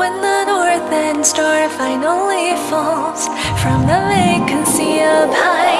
When the northern star finally falls From the vacancy up high.